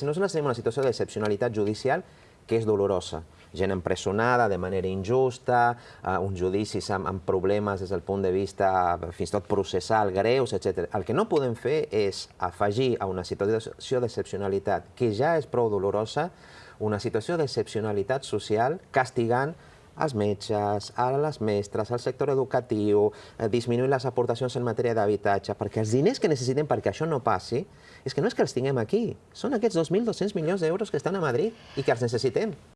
Si nosaltres tenim una situació d'excepcionalitat judicial que és dolorosa, gent empresonada de manera injusta, uh, uns judicis amb, amb problemes des del punt de vista fins i tot processal, greus, etc. El que no podem fer és afegir a una situació d'excepcionalitat que ja és prou dolorosa una situació d'excepcionalitat social castigant als metges, a les mestres, al sector educatiu, eh, disminuir les aportacions en matèria d'habitatge, perquè els diners que necessitem perquè això no passi, és que no és que els tinguem aquí, són aquests 2.200 milions d'euros que estan a Madrid i que els necessitem.